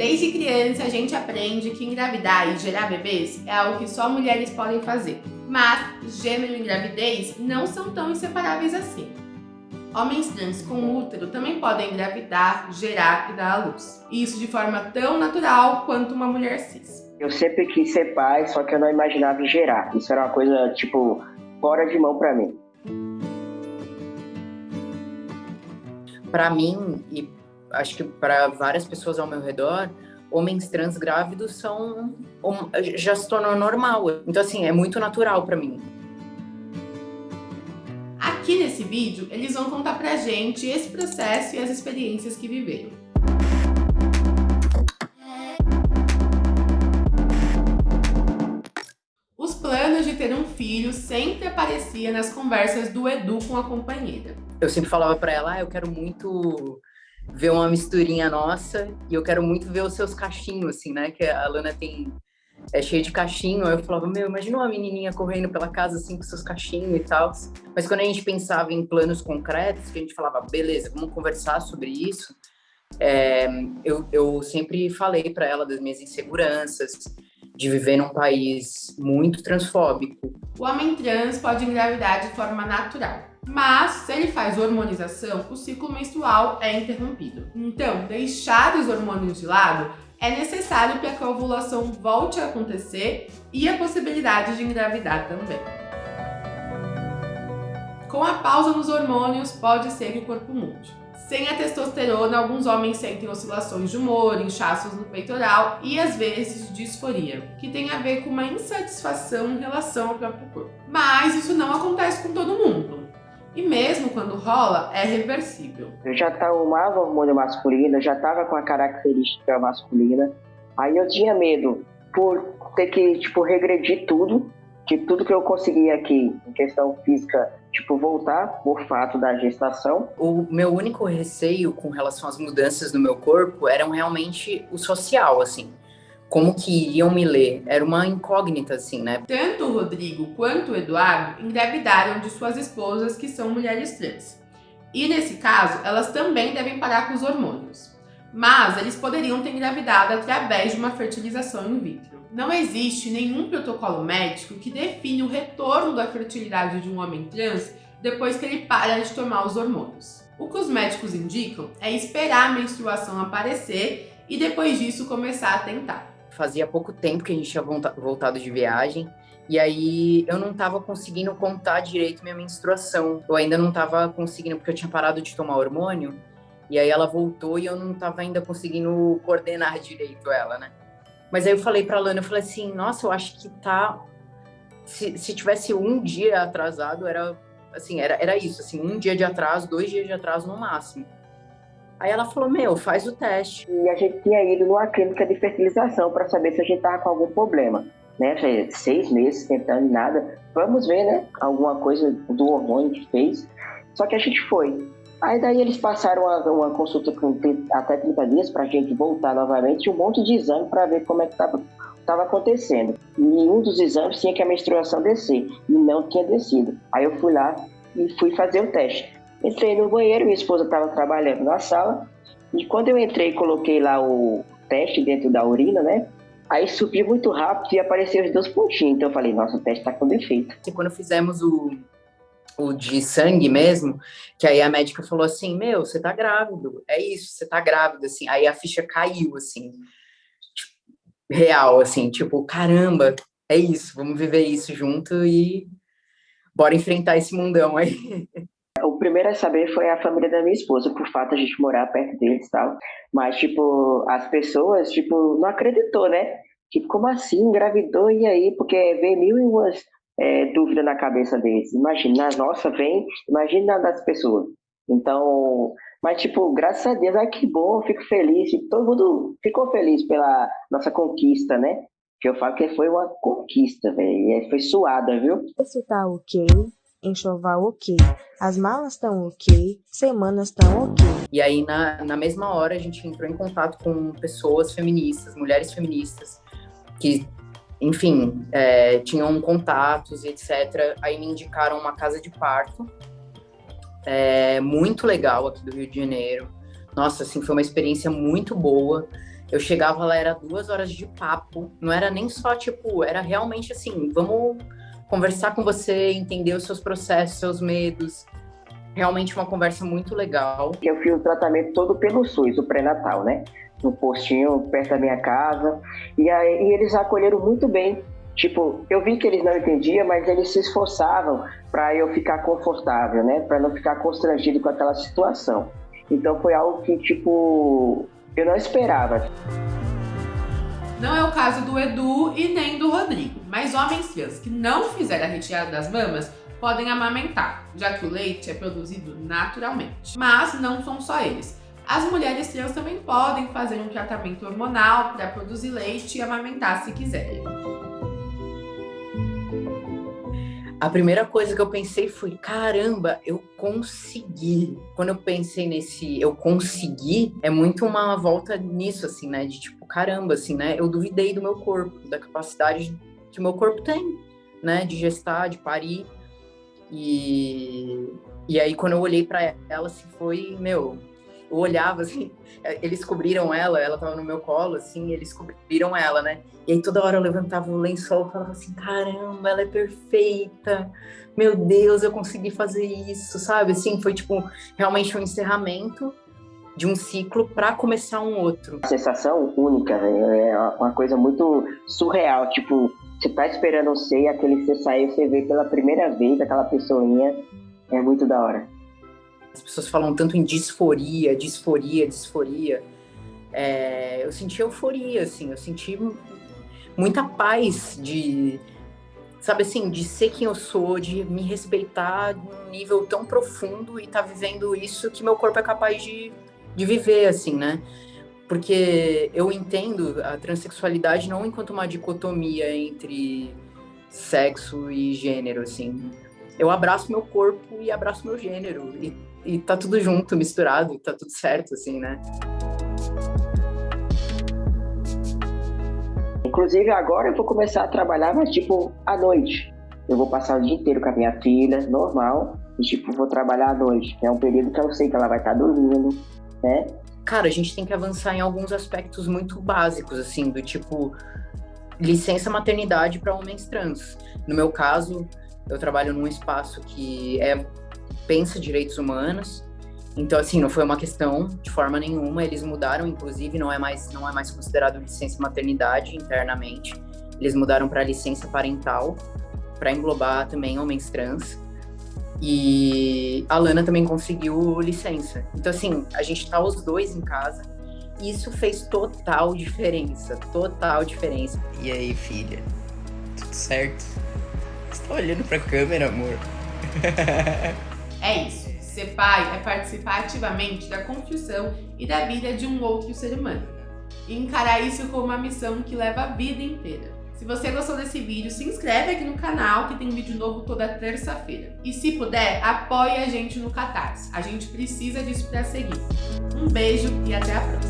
Desde criança, a gente aprende que engravidar e gerar bebês é algo que só mulheres podem fazer. Mas gênero e gravidez não são tão inseparáveis assim. Homens trans com útero também podem engravidar, gerar e dar à luz. E isso de forma tão natural quanto uma mulher cis. Eu sempre quis ser pai, só que eu não imaginava gerar. Isso era uma coisa, tipo, fora de mão para mim. Para mim, e acho que para várias pessoas ao meu redor, homens trans grávidos são já se tornou normal. Então assim, é muito natural para mim. Aqui nesse vídeo, eles vão contar pra gente esse processo e as experiências que viveram. Os planos de ter um filho sempre aparecia nas conversas do Edu com a companheira. Eu sempre falava para ela, ah, eu quero muito ver uma misturinha nossa e eu quero muito ver os seus cachinhos, assim, né? Que a Lana tem é cheio de cachinho. Aí eu falava, meu, imagina uma menininha correndo pela casa assim com seus cachinhos e tal. Mas quando a gente pensava em planos concretos, que a gente falava, beleza, vamos conversar sobre isso. É, eu, eu sempre falei para ela das minhas inseguranças, de viver num país muito transfóbico. O homem trans pode engravidar de forma natural. Mas, se ele faz hormonização, o ciclo menstrual é interrompido. Então, deixar os hormônios de lado é necessário para que a ovulação volte a acontecer e a possibilidade de engravidar também. Com a pausa nos hormônios, pode ser que o corpo mude. Sem a testosterona, alguns homens sentem oscilações de humor, inchaços no peitoral e às vezes disforia, que tem a ver com uma insatisfação em relação ao próprio corpo. Mas isso não acontece. E mesmo quando rola, é reversível. Eu já tomava hormônio masculino, já estava com a característica masculina. Aí eu tinha medo por ter que, tipo, regredir tudo, que tudo que eu conseguia aqui em questão física, tipo, voltar por fato da gestação. O meu único receio com relação às mudanças no meu corpo eram realmente o social, assim como que iriam me ler. Era uma incógnita, assim, né? Tanto o Rodrigo quanto o Eduardo engravidaram de suas esposas que são mulheres trans. E nesse caso, elas também devem parar com os hormônios. Mas eles poderiam ter engravidado através de uma fertilização in vitro. Não existe nenhum protocolo médico que define o retorno da fertilidade de um homem trans depois que ele para de tomar os hormônios. O que os médicos indicam é esperar a menstruação aparecer e depois disso começar a tentar fazia pouco tempo que a gente tinha voltado de viagem. E aí eu não estava conseguindo contar direito minha menstruação. Eu ainda não estava conseguindo, porque eu tinha parado de tomar hormônio. E aí ela voltou e eu não estava ainda conseguindo coordenar direito ela, né? Mas aí eu falei pra Lana, eu falei assim, nossa, eu acho que tá... Se, se tivesse um dia atrasado, era assim, era, era isso, assim, um dia de atraso, dois dias de atraso no máximo. Aí ela falou, meu, faz o teste. E a gente tinha ido numa clínica de fertilização para saber se a gente tava com algum problema. Né? Seis meses tentando nada. Vamos ver, né? Alguma coisa do hormônio que fez. Só que a gente foi. Aí daí eles passaram uma, uma consulta com até 30 dias para a gente voltar novamente, um monte de exame para ver como é que estava tava acontecendo. E um dos exames tinha que a menstruação descer, e não tinha descido. Aí eu fui lá e fui fazer o teste. Entrei no banheiro, minha esposa estava trabalhando na sala, e quando eu entrei coloquei lá o teste dentro da urina, né? Aí subiu muito rápido e apareceu os dois pontinhos. Então eu falei, nossa, o teste tá com defeito. E quando fizemos o, o de sangue mesmo, que aí a médica falou assim, meu, você tá grávido, é isso, você tá grávida, assim. Aí a ficha caiu, assim, tipo, real, assim, tipo, caramba, é isso, vamos viver isso junto e bora enfrentar esse mundão aí. Primeiro a saber foi a família da minha esposa, por fato a gente morar perto deles e tal. Mas, tipo, as pessoas, tipo, não acreditou, né? Tipo, como assim? Engravidou e aí? Porque vem mil e umas é, dúvidas na cabeça deles. Imagina, nossa, vem, imagina das pessoas. Então, mas, tipo, graças a Deus, ai que bom, fico feliz. Todo mundo ficou feliz pela nossa conquista, né? Que eu falo que foi uma conquista, velho. Foi suada, viu? Isso tá ok enxoval ok, as malas estão ok, semanas estão ok. E aí, na, na mesma hora, a gente entrou em contato com pessoas feministas, mulheres feministas, que, enfim, é, tinham contatos, etc. Aí me indicaram uma casa de parto, é, muito legal aqui do Rio de Janeiro, Nossa, assim, foi uma experiência muito boa. Eu chegava lá, era duas horas de papo. Não era nem só, tipo, era realmente assim, vamos conversar com você, entender os seus processos, seus medos. Realmente uma conversa muito legal. Eu fiz o tratamento todo pelo SUS, o pré-natal, né? No postinho, perto da minha casa. E aí eles acolheram muito bem. Tipo, eu vi que eles não entendiam, mas eles se esforçavam para eu ficar confortável, né? Para não ficar constrangido com aquela situação. Então foi algo que, tipo, eu não esperava. Não é o caso do Edu e nem do Rodrigo, mas homens trans que não fizeram a retirada das mamas podem amamentar, já que o leite é produzido naturalmente. Mas não são só eles. As mulheres trans também podem fazer um tratamento hormonal para produzir leite e amamentar se quiserem. A primeira coisa que eu pensei foi, caramba, eu consegui. Quando eu pensei nesse eu consegui, é muito uma volta nisso, assim, né? De tipo, caramba, assim, né? Eu duvidei do meu corpo, da capacidade que o meu corpo tem, né? De gestar, de parir. E, e aí, quando eu olhei para ela, assim, foi, meu, eu olhava assim, é, eles cobriram ela, ela tava no meu colo, assim, eles cobriram ela, né? E aí toda hora eu levantava o lençol e falava assim, caramba, ela é perfeita, meu Deus, eu consegui fazer isso, sabe? Assim, foi tipo, realmente um encerramento de um ciclo para começar um outro. Sensação única, né? é uma coisa muito surreal, tipo, você tá esperando você e aquele que você saiu, você vê pela primeira vez aquela pessoinha, é muito da hora. As pessoas falam tanto em disforia, disforia, disforia. É, eu senti euforia, assim, eu senti muita paz de, sabe assim, de ser quem eu sou, de me respeitar num nível tão profundo e estar tá vivendo isso que meu corpo é capaz de, de viver, assim, né? Porque eu entendo a transexualidade não enquanto uma dicotomia entre sexo e gênero, assim. Eu abraço meu corpo e abraço meu gênero. E e tá tudo junto, misturado, tá tudo certo, assim, né? Inclusive, agora eu vou começar a trabalhar, mas tipo, à noite. Eu vou passar o dia inteiro com a minha filha, normal, e tipo, vou trabalhar à noite. É um período que eu sei que ela vai estar tá dormindo, né? Cara, a gente tem que avançar em alguns aspectos muito básicos, assim, do tipo licença maternidade para homens trans. No meu caso, eu trabalho num espaço que é pensa direitos humanos. Então, assim, não foi uma questão de forma nenhuma. Eles mudaram, inclusive, não é mais, não é mais considerado licença maternidade internamente. Eles mudaram para licença parental, para englobar também homens trans. E a Lana também conseguiu licença. Então, assim, a gente tá os dois em casa. Isso fez total diferença. Total diferença. E aí, filha? Tudo certo? Você tá olhando pra câmera, amor? É isso. Ser pai é participar ativamente da construção e da vida de um outro ser humano. E encarar isso como uma missão que leva a vida inteira. Se você gostou desse vídeo, se inscreve aqui no canal que tem vídeo novo toda terça-feira. E se puder, apoie a gente no Catarse. A gente precisa disso para seguir. Um beijo e até a próxima.